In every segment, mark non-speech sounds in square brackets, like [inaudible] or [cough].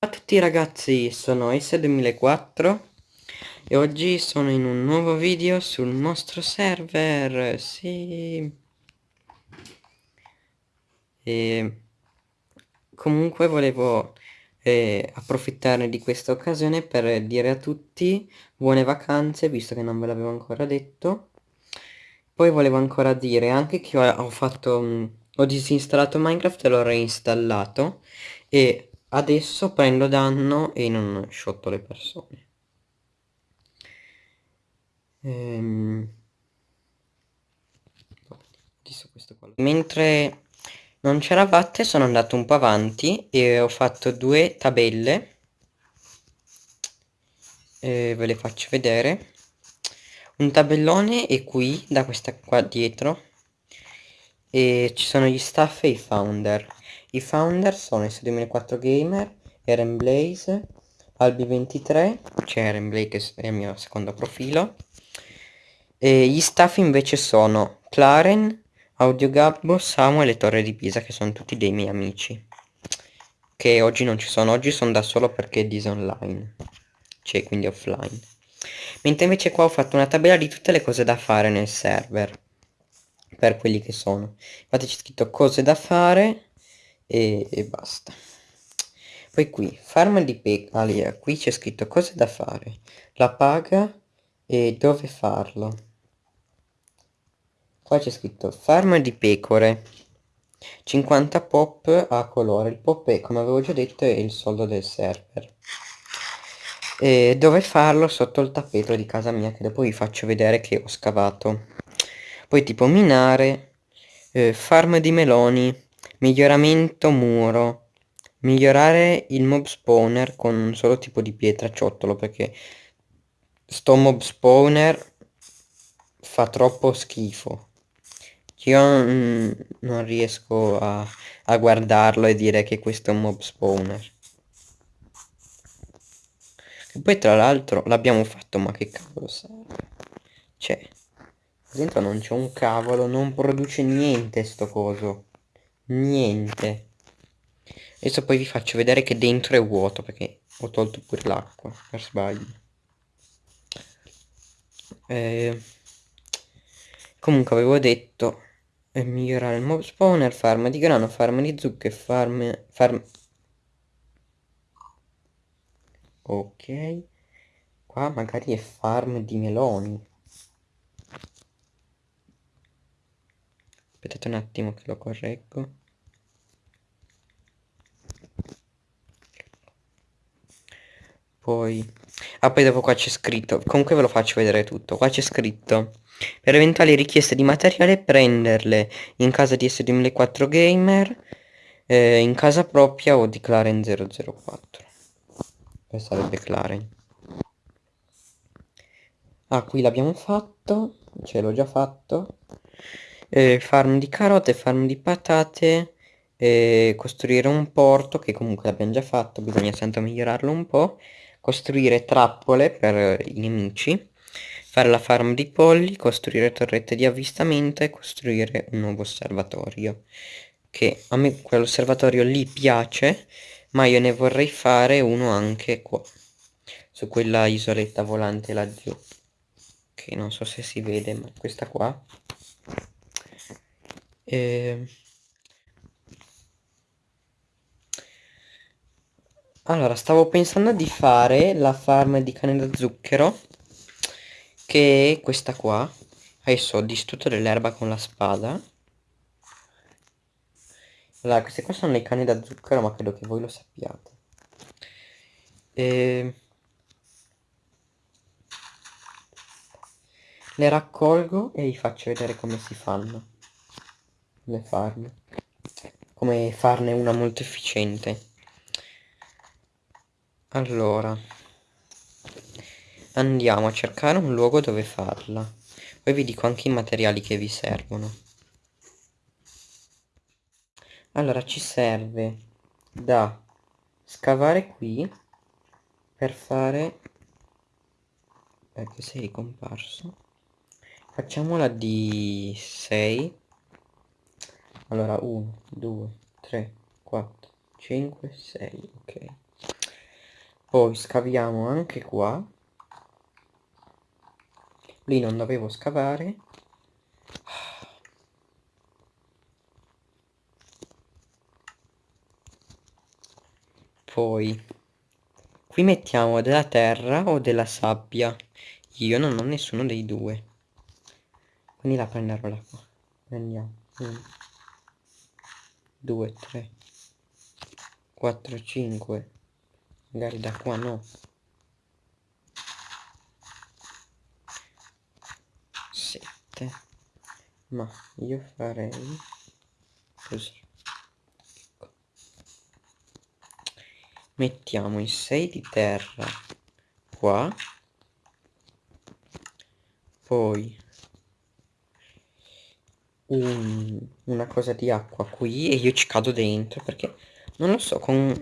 Ciao a tutti ragazzi, sono S2004 e oggi sono in un nuovo video sul nostro server, sì. E comunque volevo eh, approfittare di questa occasione per dire a tutti buone vacanze, visto che non ve l'avevo ancora detto. Poi volevo ancora dire anche che ho, ho fatto, mh, ho disinstallato Minecraft e l'ho reinstallato e adesso prendo danno e non sciotto le persone. Ehm... Mentre non c'eravate sono andato un po' avanti e ho fatto due tabelle. E ve le faccio vedere. Un tabellone è qui, da questa qua dietro. E ci sono gli staff e i founder. I founder sono S2004 Gamer, Eren Blaze, Albi23, c'è Eren Blaze che è il mio secondo profilo. E gli staff invece sono Claren, Audio Gabbo, Samuel e Torre di Pisa che sono tutti dei miei amici. Che oggi non ci sono, oggi sono da solo perché è disonline. Cioè quindi offline. Mentre invece qua ho fatto una tabella di tutte le cose da fare nel server. Per quelli che sono. Infatti c'è scritto cose da fare e, e basta. Poi qui, farm di pecoria, qui c'è scritto cose da fare, la paga e dove farlo. Qua c'è scritto farm di pecore, 50 pop a colore, il pop è come avevo già detto è il soldo del server. E dove farlo sotto il tappeto di casa mia che dopo vi faccio vedere che ho scavato. Poi tipo minare, eh, farm di meloni, Miglioramento muro. Migliorare il mob spawner con un solo tipo di pietra ciottolo perché sto mob spawner fa troppo schifo. Io mm, non riesco a, a guardarlo e dire che questo è un mob spawner. E poi tra l'altro l'abbiamo fatto ma che cavolo serve? Cioè, dentro non c'è un cavolo, non produce niente sto coso niente. Adesso poi vi faccio vedere che dentro è vuoto perché ho tolto pure l'acqua per sbaglio. Eh, comunque avevo detto eh, migliorare il mob spawner farm di grano farm di zucche farm farm ok. Qua magari è farm di meloni aspettate un attimo che lo correggo. Poi ah poi dopo qua c'è scritto comunque ve lo faccio vedere tutto qua c'è scritto per eventuali richieste di materiale prenderle in casa di S2004 Gamer eh, in casa propria o di Claren 004 questa sarebbe Claren. Ah qui l'abbiamo fatto ce l'ho già fatto eh, farm di carote, farm di patate, eh, costruire un porto che comunque l'abbiamo già fatto, bisogna sempre migliorarlo un po', costruire trappole per i nemici, fare la farm di polli, costruire torrette di avvistamento e costruire un nuovo osservatorio. Che a me quell'osservatorio lì piace, ma io ne vorrei fare uno anche qua, su quella isoletta volante laggiù. Che non so se si vede, ma questa qua e... Ehm, allora, stavo pensando di fare la farm di cane da zucchero, che è questa qua. Adesso ho distrutto dell'erba con la spada. Allora, queste qua sono le canne da zucchero, ma credo che voi lo sappiate. E... Ehm, le raccolgo e vi faccio vedere come si fanno come farne come farne una molto efficiente. Allora andiamo a cercare un luogo dove farla. Poi vi dico anche i materiali che vi servono. Allora ci serve da scavare qui per fare ecco sei ricomparso facciamola di 6 allora 1 2 3 4 5 6 ok. Poi scaviamo anche qua. Lì non dovevo scavare. Poi qui mettiamo della terra o della sabbia? Io non ho nessuno dei due. Quindi la prenderò da qua. Prendiamo 1 2 3 4 5 magari da qua no. 7 ma io farei così. Mettiamo i 6 di terra. Qua. Poi un, una cosa di acqua qui e io ci cado dentro perché non lo so con,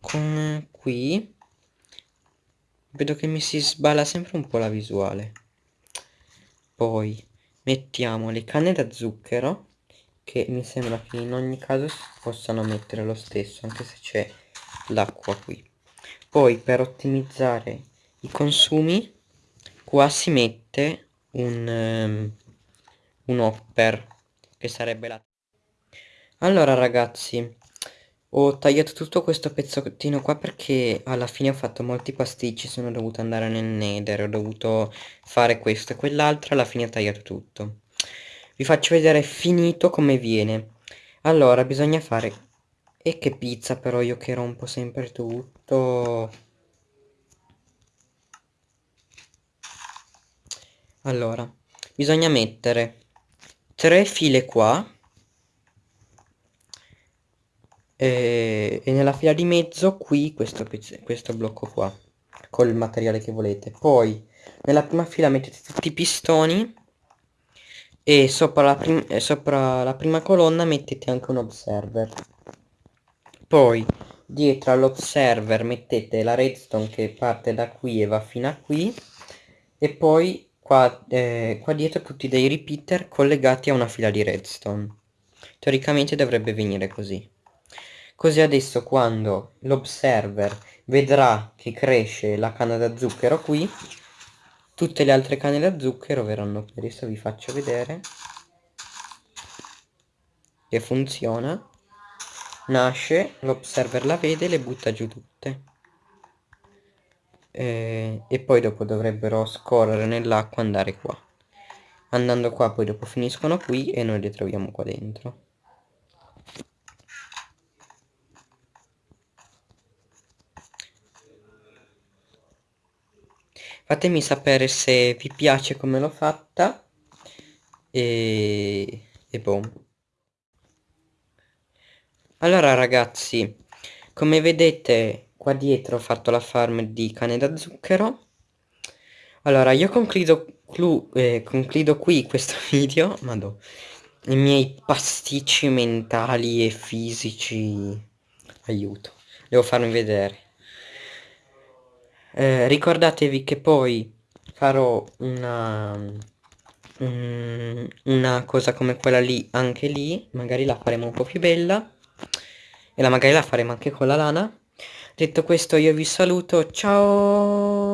con qui vedo che mi si sballa sempre un po' la visuale. Poi mettiamo le canne da zucchero che mi sembra che in ogni caso si possano mettere lo stesso anche se c'è l'acqua qui. Poi per ottimizzare i consumi qua si mette un, um, un hopper che sarebbe la allora ragazzi ho tagliato tutto questo pezzettino qua perché alla fine ho fatto molti pasticci sono dovuto andare nel nether ho dovuto fare questo e quell'altro alla fine ho tagliato tutto vi faccio vedere finito come viene allora bisogna fare e che pizza però io che rompo sempre tutto. Allora, bisogna mettere tre file qua. E, e nella fila di mezzo qui questo, questo blocco qua. Col materiale che volete. Poi nella prima fila mettete tutti i pistoni. E sopra la, sopra la prima colonna mettete anche un observer poi dietro all'observer mettete la redstone che parte da qui e va fino a qui e poi qua, eh, qua dietro tutti dei repeater collegati a una fila di redstone. Teoricamente dovrebbe venire così. Così adesso quando l'observer vedrà che cresce la canna da zucchero qui tutte le altre canne da zucchero verranno qui. Adesso vi faccio vedere. Che funziona. Nasce, l'observer la vede e le butta giù tutte. E, e poi dopo dovrebbero scorrere nell'acqua andare qua. Andando qua poi dopo finiscono qui e noi le troviamo qua dentro. Fatemi sapere se vi piace come l'ho fatta e, e boh. Allora ragazzi, come vedete qua dietro ho fatto la farm di cane da zucchero. Allora io concludo, eh, concludo qui questo [laughs] video, madò, i miei pasticci mentali e fisici, aiuto, devo farmi vedere. Eh, ricordatevi che poi farò una, una cosa come quella lì anche lì, magari la faremo un po' più bella e la magari la faremo anche con la lana detto questo io vi saluto. Ciao